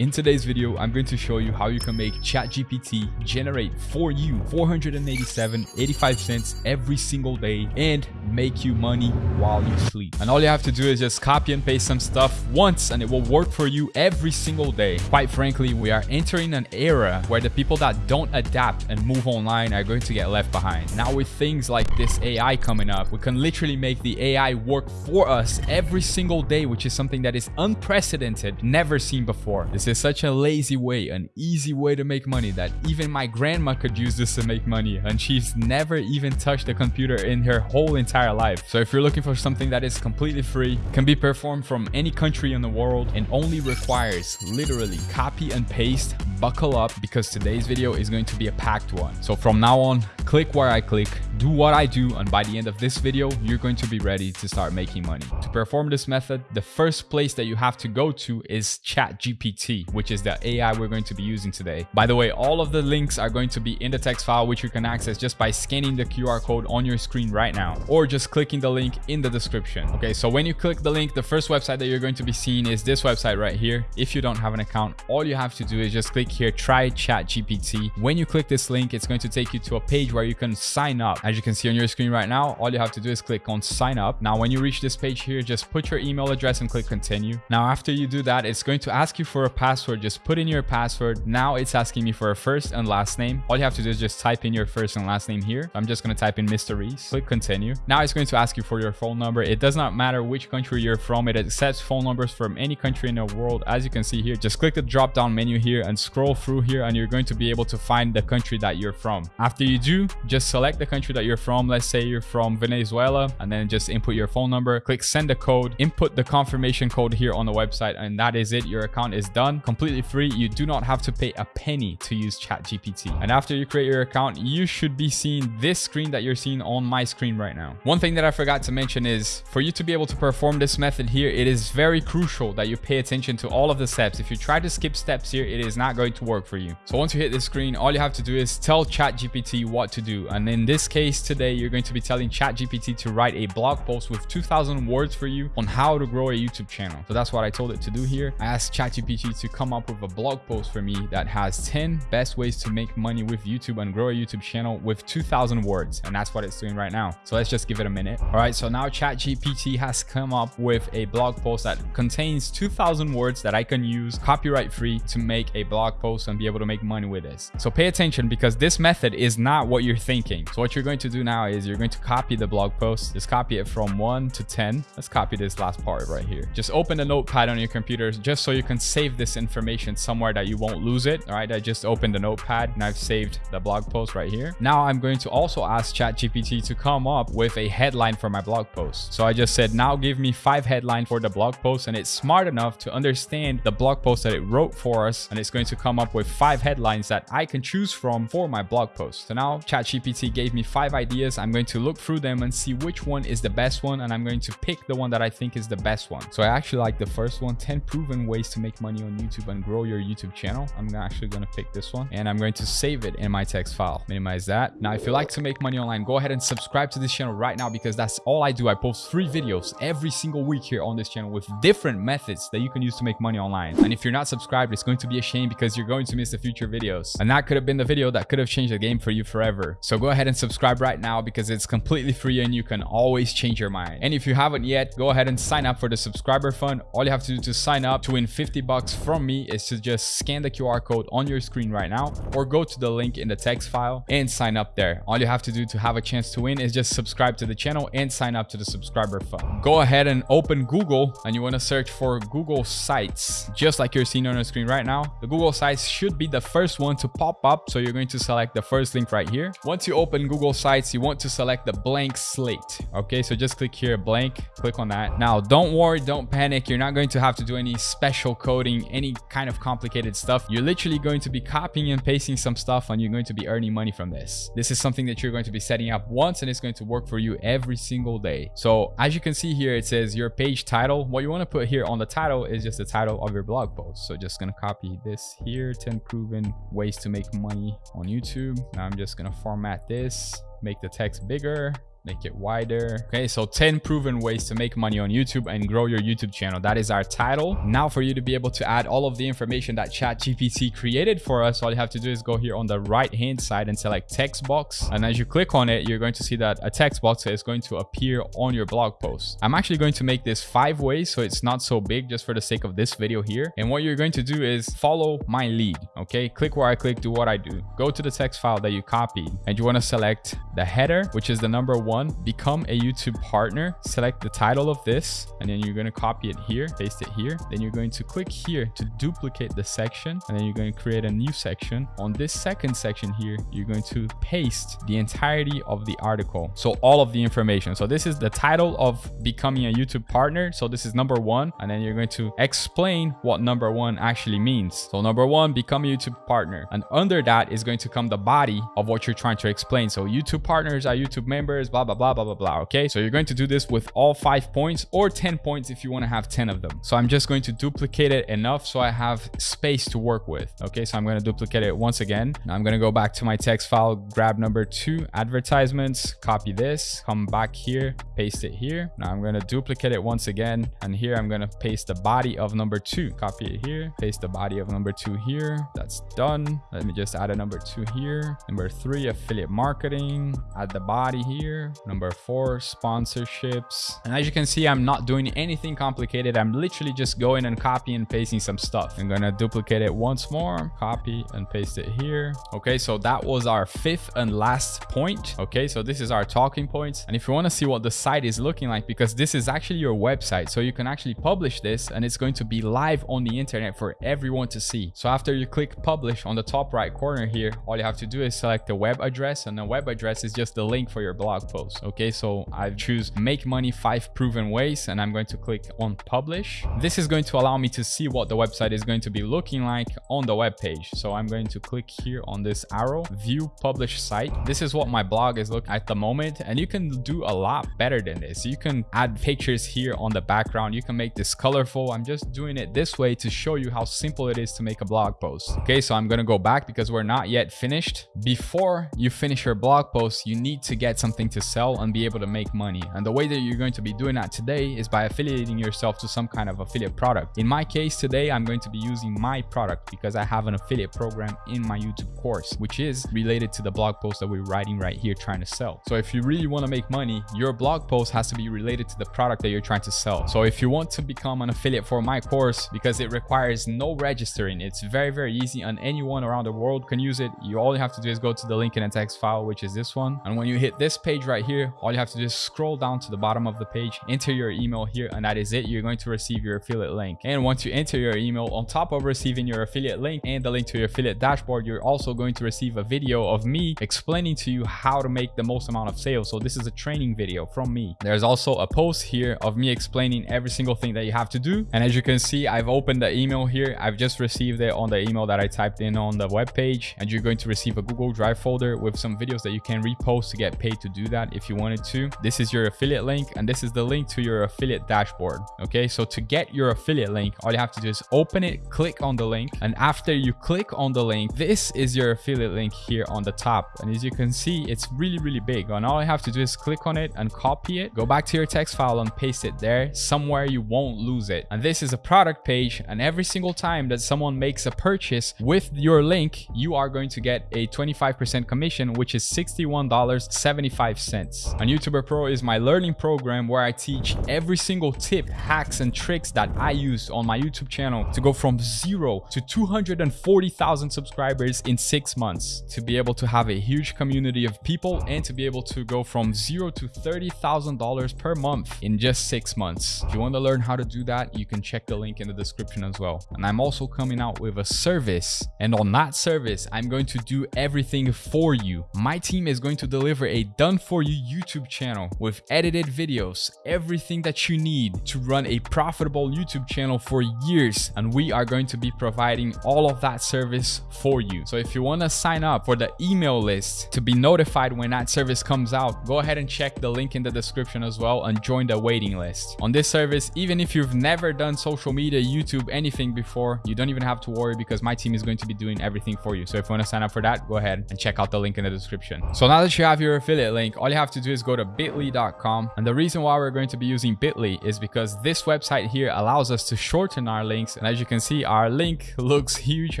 In today's video, I'm going to show you how you can make ChatGPT generate for you 487 85 cents every single day and make you money while you sleep. And all you have to do is just copy and paste some stuff once and it will work for you every single day. Quite frankly, we are entering an era where the people that don't adapt and move online are going to get left behind. Now with things like this AI coming up, we can literally make the AI work for us every single day, which is something that is unprecedented, never seen before. This is such a lazy way, an easy way to make money that even my grandma could use this to make money and she's never even touched a computer in her whole entire life. So if you're looking for something that is completely free, can be performed from any country in the world and only requires literally copy and paste, buckle up because today's video is going to be a packed one. So from now on, click where I click, do what I do, and by the end of this video, you're going to be ready to start making money. To perform this method, the first place that you have to go to is ChatGPT, which is the AI we're going to be using today. By the way, all of the links are going to be in the text file, which you can access just by scanning the QR code on your screen right now, or just clicking the link in the description. Okay, so when you click the link, the first website that you're going to be seeing is this website right here. If you don't have an account, all you have to do is just click here, try ChatGPT. When you click this link, it's going to take you to a page where you can sign up. As you can see on your screen right now, all you have to do is click on sign up. Now, when you reach this page here, just put your email address and click continue. Now, after you do that, it's going to ask you for a password. Just put in your password. Now it's asking me for a first and last name. All you have to do is just type in your first and last name here. I'm just going to type in Mr. Reese. Click continue. Now it's going to ask you for your phone number. It does not matter which country you're from. It accepts phone numbers from any country in the world. As you can see here, just click the drop down menu here and scroll through here and you're going to be able to find the country that you're from. After you do, just select the country that you're from. Let's say you're from Venezuela and then just input your phone number, click send a code, input the confirmation code here on the website and that is it. Your account is done completely free. You do not have to pay a penny to use ChatGPT. And after you create your account, you should be seeing this screen that you're seeing on my screen right now. One thing that I forgot to mention is for you to be able to perform this method here, it is very crucial that you pay attention to all of the steps. If you try to skip steps here, it is not going to work for you. So once you hit this screen, all you have to do is tell ChatGPT what to do. And in this case today, you're going to be telling ChatGPT to write a blog post with 2000 words for you on how to grow a YouTube channel. So that's what I told it to do here. I asked ChatGPT to come up with a blog post for me that has 10 best ways to make money with YouTube and grow a YouTube channel with 2000 words. And that's what it's doing right now. So let's just give it a minute. All right, so now ChatGPT has come up with a blog post that contains 2000 words that I can use copyright free to make a blog post and be able to make money with this. So pay attention because this method is not what you're thinking. So what you're going to do now is you're going to copy the blog post. Just copy it from 1 to 10. Let's copy this last part right here. Just open the notepad on your computer just so you can save this information somewhere that you won't lose it. All right, I just opened the notepad and I've saved the blog post right here. Now I'm going to also ask ChatGPT to come up with a headline for my blog post. So I just said, now give me five headlines for the blog post and it's smart enough to understand the blog post that it wrote for us and it's going to come up with five headlines that I can choose from for my blog post. So now ChatGPT gave me five ideas. I'm going to look through them and see which one is the best one and I'm going to pick the one that I think is the best one. So I actually like the first one, 10 proven ways to make money on YouTube and grow your YouTube channel. I'm actually going to pick this one and I'm going to save it in my text file. Minimize that. Now, if you like to make money online, go ahead and subscribe to this channel right now because that's all I do. I post three videos every single week here on this channel with different methods that you can use to make money online. And if you're not subscribed, it's going to be a shame because you're going to miss the future videos. And that could have been the video that could have changed the game for you forever. So go ahead and subscribe right now because it's completely free and you can always change your mind. And if you haven't yet, go ahead and sign up for the subscriber fund. All you have to do to sign up to win 50 bucks from me is to just scan the QR code on your screen right now or go to the link in the text file and sign up there. All you have to do to have a chance to win is just subscribe to the channel and sign up to the subscriber fund. Go ahead and open Google and you want to search for Google Sites, just like you're seeing on the screen right now. The Google Sites should be the first one to pop up. So you're going to select the first link right here. Once you open Google Sites, you want to select the blank slate. Okay, so just click here, blank, click on that. Now, don't worry, don't panic. You're not going to have to do any special coding, any kind of complicated stuff. You're literally going to be copying and pasting some stuff and you're going to be earning money from this. This is something that you're going to be setting up once and it's going to work for you every single day. So as you can see here, it says your page title. What you want to put here on the title is just the title of your blog post. So just going to copy this here, 10 proven ways to make money on YouTube. Now I'm just going to format this make the text bigger make it wider. Okay, so 10 proven ways to make money on YouTube and grow your YouTube channel. That is our title. Now for you to be able to add all of the information that ChatGPT created for us, all you have to do is go here on the right hand side and select text box. And as you click on it, you're going to see that a text box is going to appear on your blog post. I'm actually going to make this five ways so it's not so big just for the sake of this video here. And what you're going to do is follow my lead. Okay, click where I click, do what I do. Go to the text file that you copied and you want to select the header, which is the number one, become a YouTube partner. Select the title of this and then you're going to copy it here, paste it here. Then you're going to click here to duplicate the section and then you're going to create a new section. On this second section here, you're going to paste the entirety of the article. So all of the information. So this is the title of becoming a YouTube partner. So this is number one. And then you're going to explain what number one actually means. So number one, become a YouTube partner. And under that is going to come the body of what you're trying to explain. So YouTube partners are YouTube members, blah, blah, blah, blah, blah, blah. Okay. So you're going to do this with all five points or 10 points if you want to have 10 of them. So I'm just going to duplicate it enough so I have space to work with. Okay. So I'm going to duplicate it once again. Now I'm going to go back to my text file, grab number two advertisements, copy this, come back here, paste it here. Now I'm going to duplicate it once again. And here I'm going to paste the body of number two, copy it here, paste the body of number two here. That's done. Let me just add a number two here. Number three, affiliate marketing, add the body here. Number four, sponsorships. And as you can see, I'm not doing anything complicated. I'm literally just going and copying and pasting some stuff. I'm to duplicate it once more, copy and paste it here. Okay, so that was our fifth and last point. Okay, so this is our talking points. And if you want to see what the site is looking like, because this is actually your website, so you can actually publish this and it's going to be live on the internet for everyone to see. So after you click publish on the top right corner here, all you have to do is select the web address and the web address is just the link for your blog post. Okay, so I choose make money five proven ways and I'm going to click on publish. This is going to allow me to see what the website is going to be looking like on the web page. So I'm going to click here on this arrow, view publish site. This is what my blog is looking at the moment. And you can do a lot better than this. You can add pictures here on the background. You can make this colorful. I'm just doing it this way to show you how simple it is to make a blog post. Okay, so I'm going to go back because we're not yet finished. Before you finish your blog post, you need to get something to sell and be able to make money. And the way that you're going to be doing that today is by affiliating yourself to some kind of affiliate product. In my case today, I'm going to be using my product because I have an affiliate program in my YouTube course, which is related to the blog post that we're writing right here trying to sell. So if you really want to make money, your blog post has to be related to the product that you're trying to sell. So if you want to become an affiliate for my course, because it requires no registering, it's very, very easy and anyone around the world can use it. You all you have to do is go to the link in a text file, which is this one. And when you hit this page right here, all you have to do is scroll down to the bottom of the page, enter your email here, and that is it. You're going to receive your affiliate link. And once you enter your email, on top of receiving your affiliate link and the link to your affiliate dashboard, you're also going to receive a video of me explaining to you how to make the most amount of sales. So this is a training video from me. There's also a post here of me explaining every single thing that you have to do. And as you can see, I've opened the email here. I've just received it on the email that I typed in on the web page. And you're going to receive a Google Drive folder with some videos that you can repost to get paid to do that if you wanted to. This is your affiliate link and this is the link to your affiliate dashboard. Okay, so to get your affiliate link, all you have to do is open it, click on the link. And after you click on the link, this is your affiliate link here on the top. And as you can see, it's really, really big. And all you have to do is click on it and copy it. Go back to your text file and paste it there somewhere you won't lose it. And this is a product page. And every single time that someone makes a purchase with your link, you are going to get a 25% commission, which is $61.75. And YouTuber Pro is my learning program where I teach every single tip, hacks, and tricks that I use on my YouTube channel to go from zero to 240,000 subscribers in six months, to be able to have a huge community of people and to be able to go from zero to $30,000 per month in just six months. If you want to learn how to do that, you can check the link in the description as well. And I'm also coming out with a service. And on that service, I'm going to do everything for you. My team is going to deliver a done for you YouTube channel with edited videos, everything that you need to run a profitable YouTube channel for years. And we are going to be providing all of that service for you. So if you want to sign up for the email list to be notified when that service comes out, go ahead and check the link in the description as well and join the waiting list. On this service, even if you've never done social media, YouTube, anything before, you don't even have to worry because my team is going to be doing everything for you. So if you want to sign up for that, go ahead and check out the link in the description. So now that you have your affiliate link, all all you have to do is go to bit.ly.com. And the reason why we're going to be using bit.ly is because this website here allows us to shorten our links. And as you can see, our link looks huge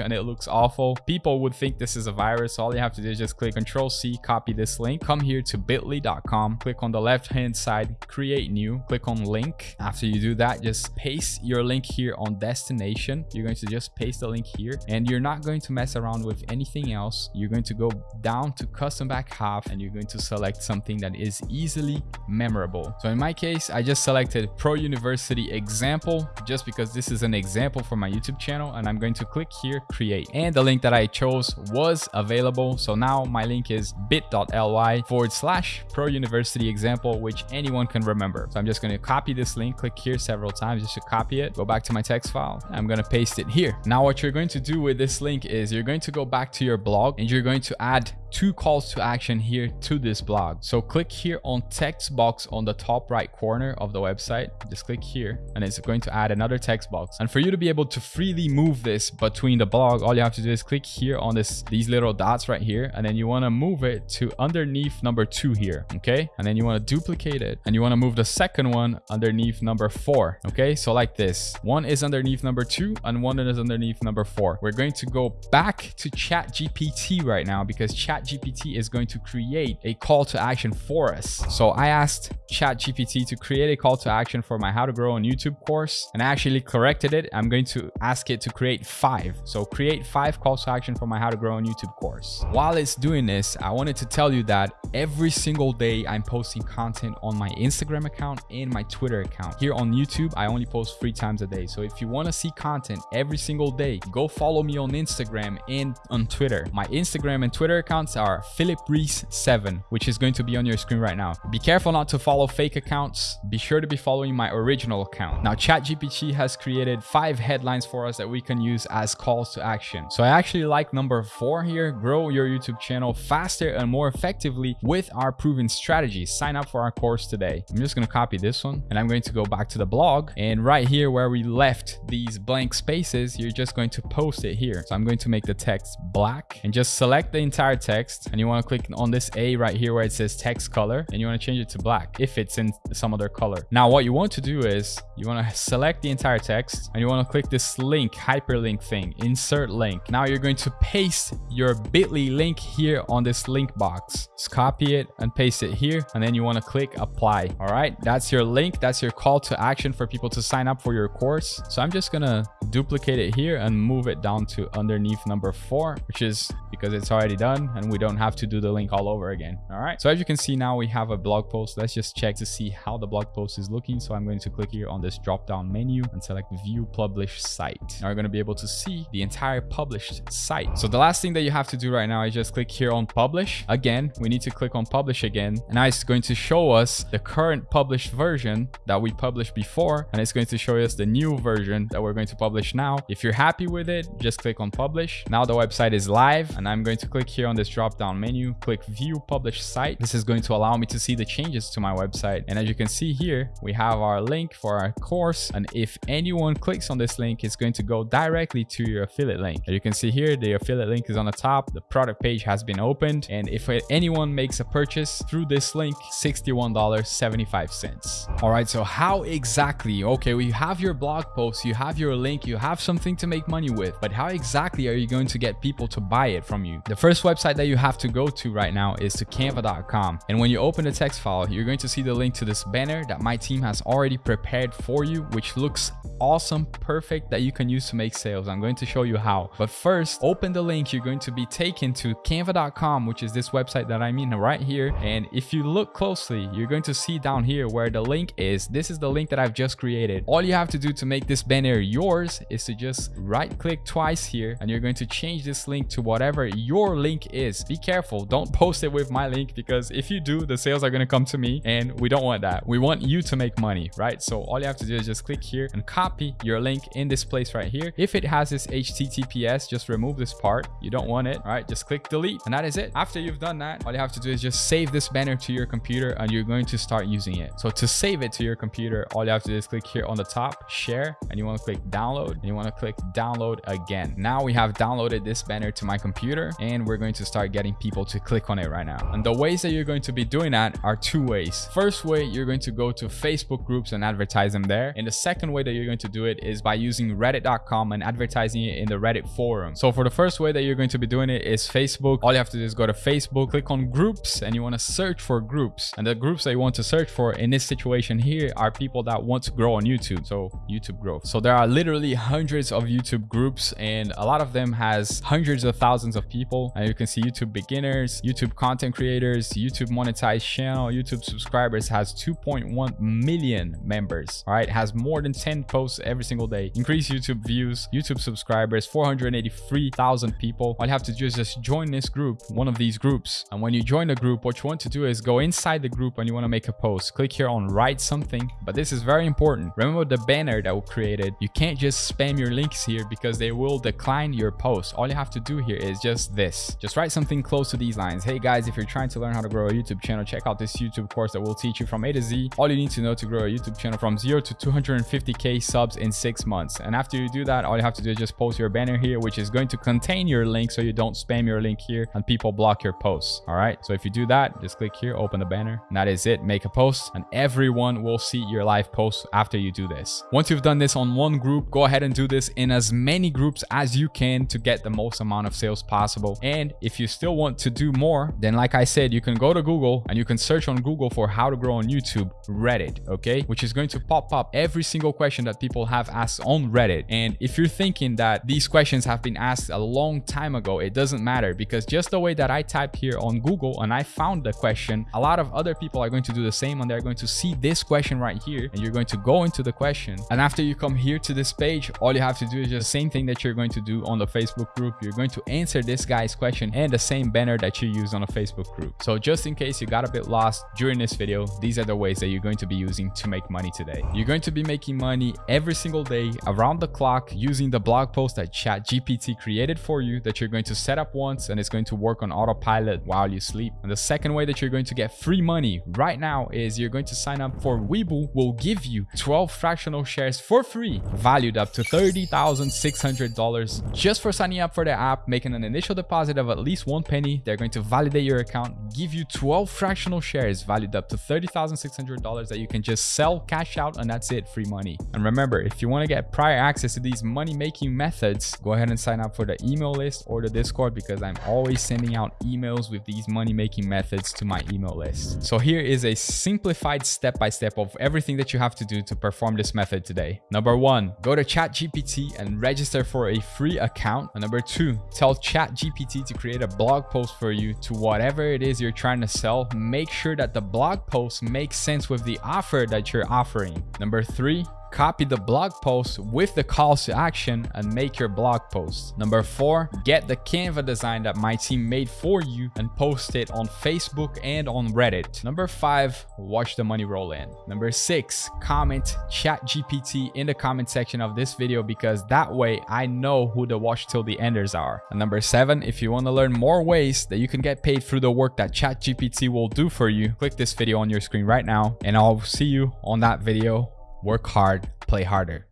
and it looks awful. People would think this is a virus. So all you have to do is just click Control C, copy this link, come here to bit.ly.com, click on the left hand side, create new, click on link. After you do that, just paste your link here on destination. You're going to just paste the link here and you're not going to mess around with anything else. You're going to go down to custom back half and you're going to select something that is easily memorable. So in my case, I just selected Pro University example just because this is an example for my YouTube channel and I'm going to click here, create. And the link that I chose was available. So now my link is bit.ly forward slash Pro University example, which anyone can remember. So I'm just going to copy this link, click here several times just to copy it, go back to my text file. I'm going to paste it here. Now what you're going to do with this link is you're going to go back to your blog and you're going to add two calls to action here to this blog. So click here on text box on the top right corner of the website. Just click here and it's going to add another text box. And for you to be able to freely move this between the blog, all you have to do is click here on this these little dots right here. And then you want to move it to underneath number two here. Okay. And then you want to duplicate it and you want to move the second one underneath number four. Okay. So like this, one is underneath number two and one is underneath number four. We're going to go back to chat GPT right now because chat ChatGPT is going to create a call to action for us. So I asked ChatGPT to create a call to action for my How to Grow on YouTube course and I actually corrected it. I'm going to ask it to create five. So create five calls to action for my How to Grow on YouTube course. While it's doing this, I wanted to tell you that every single day I'm posting content on my Instagram account and my Twitter account. Here on YouTube, I only post three times a day. So if you want to see content every single day, go follow me on Instagram and on Twitter. My Instagram and Twitter accounts accounts are Philip Reese 7, which is going to be on your screen right now. Be careful not to follow fake accounts. Be sure to be following my original account. Now, ChatGPT has created five headlines for us that we can use as calls to action. So I actually like number four here, grow your YouTube channel faster and more effectively with our proven strategy. Sign up for our course today. I'm just going to copy this one and I'm going to go back to the blog and right here where we left these blank spaces, you're just going to post it here. So I'm going to make the text black and just select the entire text text and you want to click on this A right here where it says text color and you want to change it to black if it's in some other color. Now what you want to do is you want to select the entire text and you want to click this link hyperlink thing insert link. Now you're going to paste your bit.ly link here on this link box. Just copy it and paste it here and then you want to click apply. All right, that's your link. That's your call to action for people to sign up for your course. So I'm just gonna duplicate it here and move it down to underneath number four, which is because it's already done and we don't have to do the link all over again. All right. So as you can see now we have a blog post. Let's just check to see how the blog post is looking. So I'm going to click here on this drop down menu and select view publish site. Now you're going to be able to see the entire published site. So the last thing that you have to do right now is just click here on publish. Again, we need to click on publish again. And now it's going to show us the current published version that we published before. And it's going to show us the new version that we're going to publish now. If you're happy with it, just click on publish. Now the website is live and I'm going to click here on this drop down menu, click view publish site. This is going to allow me to see the changes to my website. And as you can see here, we have our link for our course. And if anyone clicks on this link, it's going to go directly to your affiliate link. As you can see here, the affiliate link is on the top. The product page has been opened. And if anyone makes a purchase through this link, $61.75. All right, so how exactly, okay, we have your blog post, you have your link, you have something to make money with, but how exactly are you going to get people to buy it from you? The first website that you have to go to right now is to canva.com. And when you open the text file, you're going to see the link to this banner that my team has already prepared for you, which looks awesome, perfect that you can use to make sales. I'm going to show you how. But first, open the link. You're going to be taken to canva.com, which is this website that I'm in right here. And if you look closely, you're going to see down here where the link is. This is the link that I've just created. All you have to do to make this banner yours is to just right click twice here and you're going to change this link to whatever your link is. Be careful. Don't post it with my link because if you do, the sales are going to come to me and we don't want that. We want you to make money, right? So all you have to do is just click here and copy your link in this place right here. If it has this HTTPS, just remove this part. You don't want it. Right, just click delete and that is it. After you've done that, all you have to do is just save this banner to your computer and you're going to start using it. So to save it to your computer, all you have to do is click here on the top, share, and you want to click download and you want to click download again. Now we have downloaded this banner to my computer and we're going to start start getting people to click on it right now. And the ways that you're going to be doing that are two ways. First way, you're going to go to Facebook groups and advertise them there. And the second way that you're going to do it is by using reddit.com and advertising it in the Reddit forum. So for the first way that you're going to be doing it is Facebook. All you have to do is go to Facebook, click on groups, and you want to search for groups. And the groups that you want to search for in this situation here are people that want to grow on YouTube. So YouTube growth. So there are literally hundreds of YouTube groups and a lot of them has hundreds of thousands of people. And you can see YouTube beginners, YouTube content creators, YouTube monetized channel, YouTube subscribers has 2.1 million members. All right, has more than 10 posts every single day. Increase YouTube views, YouTube subscribers, 483,000 people. All you have to do is just join this group, one of these groups. And when you join the group, what you want to do is go inside the group and you want to make a post. Click here on write something. But this is very important. Remember the banner that we created. You can't just spam your links here because they will decline your post. All you have to do here is just this. Just write something close to these lines. Hey guys, if you're trying to learn how to grow a YouTube channel, check out this YouTube course that will teach you from A to Z. All you need to know to grow a YouTube channel from zero to 250k subs in six months. And after you do that, all you have to do is just post your banner here, which is going to contain your link so you don't spam your link here and people block your posts. All right. So if you do that, just click here, open the banner. And that is it. Make a post and everyone will see your live post after you do this. Once you've done this on one group, go ahead and do this in as many groups as you can to get the most amount of sales possible. And if you still want to do more, then like I said, you can go to Google and you can search on Google for how to grow on YouTube, Reddit, okay? Which is going to pop up every single question that people have asked on Reddit. And if you're thinking that these questions have been asked a long time ago, it doesn't matter because just the way that I typed here on Google and I found the question, a lot of other people are going to do the same and they're going to see this question right here and you're going to go into the question. And after you come here to this page, all you have to do is just the same thing that you're going to do on the Facebook group. You're going to answer this guy's question and the same banner that you use on a Facebook group. So just in case you got a bit lost during this video, these are the ways that you're going to be using to make money today. You're going to be making money every single day around the clock using the blog post that ChatGPT created for you that you're going to set up once and it's going to work on autopilot while you sleep. And the second way that you're going to get free money right now is you're going to sign up for Webull will give you 12 fractional shares for free valued up to $30,600 just for signing up for the app, making an initial deposit of at least one penny. They're going to validate your account, give you 12 fractional shares valued up to $30,600 that you can just sell, cash out, and that's it, free money. And remember, if you want to get prior access to these money-making methods, go ahead and sign up for the email list or the Discord because I'm always sending out emails with these money-making methods to my email list. So here is a simplified step-by-step -step of everything that you have to do to perform this method today. Number one, go to ChatGPT and register for a free account. And number two, tell ChatGPT to create a blog post for you to whatever it is you're trying to sell. Make sure that the blog post makes sense with the offer that you're offering. Number three, Copy the blog post with the calls to action and make your blog post. Number four, get the Canva design that my team made for you and post it on Facebook and on Reddit. Number five, watch the money roll in. Number six, comment chat GPT in the comment section of this video because that way I know who the watch till the enders are. And number seven, if you want to learn more ways that you can get paid through the work that chat GPT will do for you, click this video on your screen right now and I'll see you on that video work hard, play harder.